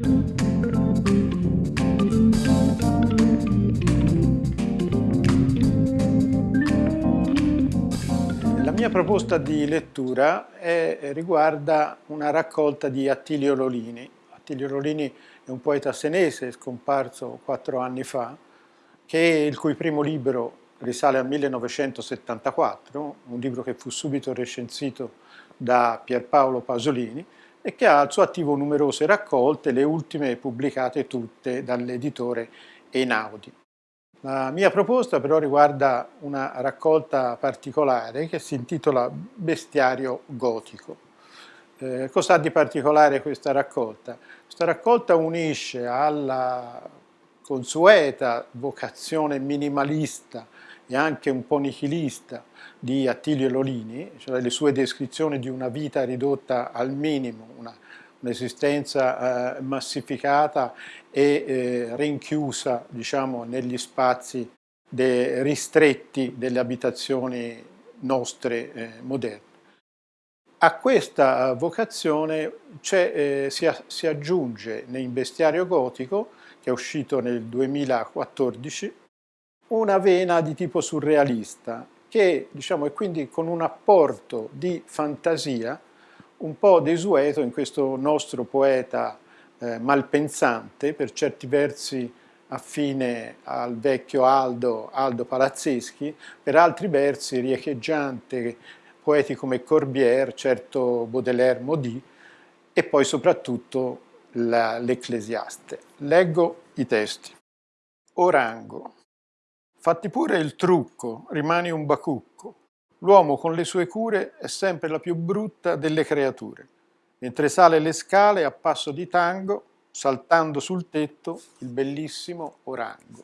La mia proposta di lettura è, riguarda una raccolta di Attilio Lolini. Attilio Lolini è un poeta senese scomparso quattro anni fa, che il cui primo libro risale al 1974, un libro che fu subito recensito da Pierpaolo Pasolini e che ha al suo attivo numerose raccolte, le ultime pubblicate tutte dall'editore Einaudi. La mia proposta però riguarda una raccolta particolare che si intitola Bestiario gotico. Eh, cosa ha di particolare questa raccolta? Questa raccolta unisce alla consueta vocazione minimalista e anche un po' nichilista di Attilio Lolini, cioè le sue descrizioni di una vita ridotta al minimo, un'esistenza eh, massificata e eh, rinchiusa diciamo, negli spazi de, ristretti delle abitazioni nostre eh, moderne. A questa vocazione eh, si, si aggiunge nel bestiario gotico, che è uscito nel 2014, una vena di tipo surrealista che diciamo, è quindi con un apporto di fantasia un po' desueto in questo nostro poeta eh, malpensante, per certi versi affine al vecchio Aldo, Aldo Palazzeschi, per altri versi riecheggiante poeti come Corbière, certo Baudelaire Modi e poi soprattutto l'Ecclesiaste. Leggo i testi. Orango. Fatti pure il trucco, rimani un bacucco. L'uomo con le sue cure è sempre la più brutta delle creature. Mentre sale le scale a passo di tango, saltando sul tetto il bellissimo orango.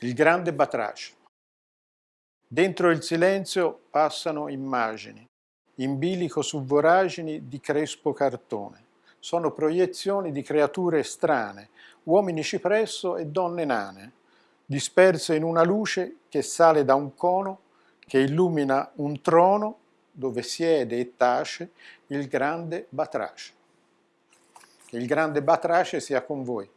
Il grande batrace. Dentro il silenzio passano immagini, in bilico su voragini di crespo cartone. Sono proiezioni di creature strane, uomini cipresso e donne nane, disperse in una luce che sale da un cono, che illumina un trono dove siede e tace il grande Batrace. Che il grande Batrace sia con voi.